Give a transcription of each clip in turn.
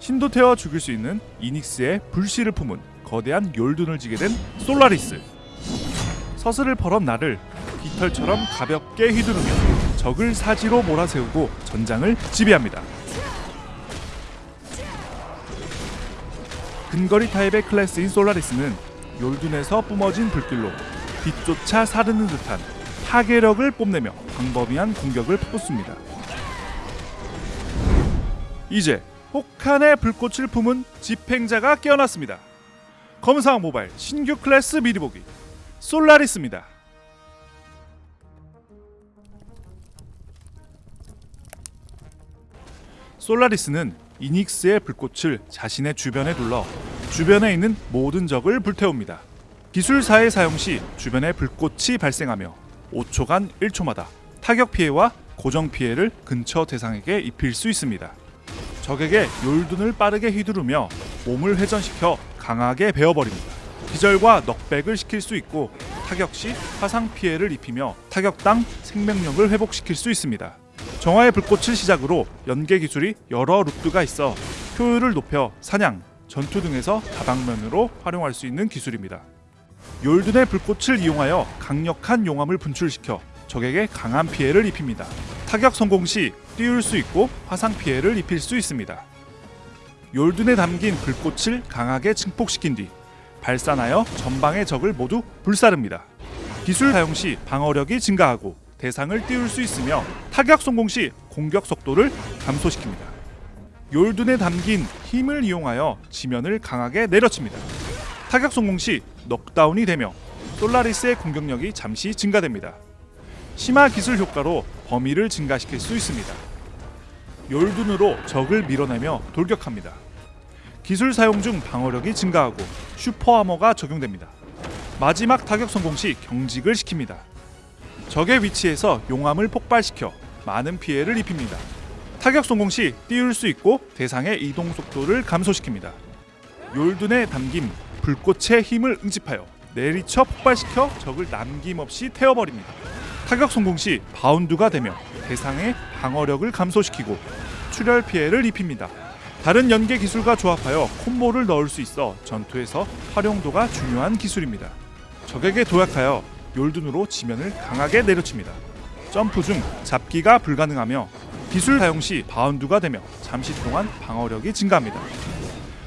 신도 태워 죽일 수 있는 이닉스의 불씨를 품은 거대한 욜둔을 지게 된 솔라리스. 서슬을 벌은 나를 깃털처럼 가볍게 휘두르며 적을 사지로 몰아세우고 전장을 지배합니다. 근거리 타입의 클래스인 솔라리스는 욜둔에서 뿜어진 불길로 뒤쫓아 사르는 듯한 파괴력을 뽐내며 광범위한 공격을 쏟습니다. 이제 혹한의 불꽃을 품은 집행자가 깨어났습니다. 검상 모바일 신규 클래스 미리 보기 솔라리스입니다. 솔라리스는 이닉스의 불꽃을 자신의 주변에 둘러 주변에 있는 모든 적을 불태웁니다. 기술사의 사용 시 주변에 불꽃이 발생하며 5초간 1초마다 타격 피해와 고정 피해를 근처 대상에게 입힐 수 있습니다. 적에게 욜둔을 빠르게 휘두르며 몸을 회전시켜 강하게 베어버립니다. 기절과 넉백을 시킬 수 있고 타격 시 화상 피해를 입히며 타격당 생명력을 회복시킬 수 있습니다. 정화의 불꽃을 시작으로 연계 기술이 여러 루트가 있어 효율을 높여 사냥, 전투 등에서 다방면으로 활용할 수 있는 기술입니다. 욜둔의 불꽃을 이용하여 강력한 용암을 분출시켜 적에게 강한 피해를 입힙니다. 타격 성공 시 띄울 수 있고 화상 피해를 입힐 수 있습니다. 욜둔에 담긴 불꽃을 강하게 증폭시킨 뒤 발산하여 전방의 적을 모두 불사릅니다. 기술 사용 시 방어력이 증가하고 대상을 띄울 수 있으며 타격 성공 시 공격 속도를 감소시킵니다. 욜둔에 담긴 힘을 이용하여 지면을 강하게 내려칩니다. 타격 성공 시 넉다운이 되며 솔라리스의 공격력이 잠시 증가됩니다. 심화 기술 효과로 범위를 증가시킬 수 있습니다. 욜둔으로 적을 밀어내며 돌격합니다. 기술 사용 중 방어력이 증가하고 super armor가 적용됩니다. 마지막 타격 성공 시 경직을 시킵니다. 적의 위치에서 용암을 폭발시켜 많은 피해를 입힙니다. 타격 성공 시 띄울 수 있고 대상의 이동 속도를 감소시킵니다. 욜둔에 담긴 불꽃의 힘을 응집하여 내리쳐 폭발시켜 적을 남김없이 태워버립니다. 타격 성공 시 바운드가 되며 대상의 방어력을 감소시키고 출혈 피해를 입힙니다. 다른 연계 기술과 조합하여 콤보를 넣을 수 있어 전투에서 활용도가 중요한 기술입니다. 적에게 도약하여 욜둔으로 지면을 강하게 내려칩니다. 점프 중 잡기가 불가능하며 기술 사용 시 바운드가 되며 잠시 동안 방어력이 증가합니다.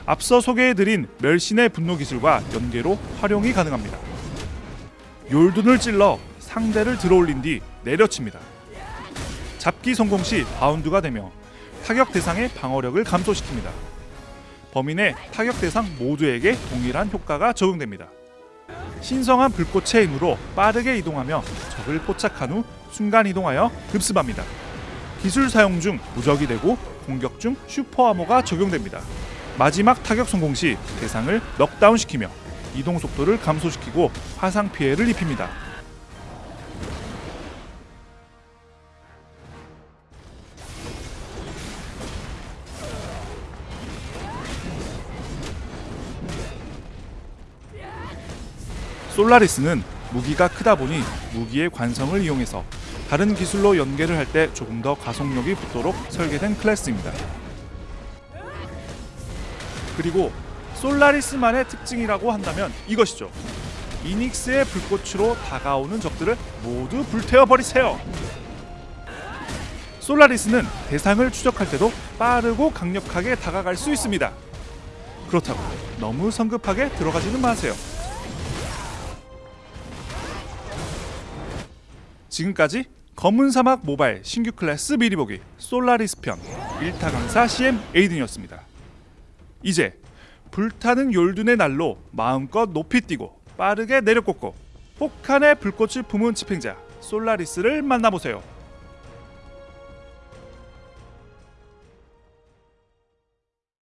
앞서 소개해드린 멸신의 분노 기술과 연계로 활용이 가능합니다. 욜둔을 찔러 상대를 들어올린 뒤 내려칩니다. 잡기 성공 시 바운드가 되며 타격 대상의 방어력을 감소시킵니다. 내 타격 대상 모두에게 동일한 효과가 적용됩니다. 신성한 불꽃의 힘으로 빠르게 이동하며 적을 포착한 후 순간 이동하여 급습합니다. 기술 사용 중 무적이 되고 공격 중 슈퍼 아머가 적용됩니다. 마지막 타격 성공 시 대상을 넉다운 시키며 이동 속도를 감소시키고 화상 피해를 입힙니다. 솔라리스는 무기가 크다 보니 무기의 관성을 이용해서 다른 기술로 연계를 할 때 조금 더 가속력이 붙도록 설계된 클래스입니다. 그리고 솔라리스만의 특징이라고 한다면 이것이죠. 이닉스의 불꽃으로 다가오는 적들을 모두 불태워 버리세요. 솔라리스는 대상을 추적할 때도 빠르고 강력하게 다가갈 수 있습니다. 그렇다고 너무 성급하게 들어가지는 마세요. 지금까지 검은 사막 모바일 신규 클래스 미리 보기 솔라리스 편 1타 강사 CM 에이든이었습니다. 이제 불타는 욜둔의 날로 마음껏 높이 뛰고 빠르게 내려꽂고 혹한의 불꽃을 품은 집행자 솔라리스를 만나보세요.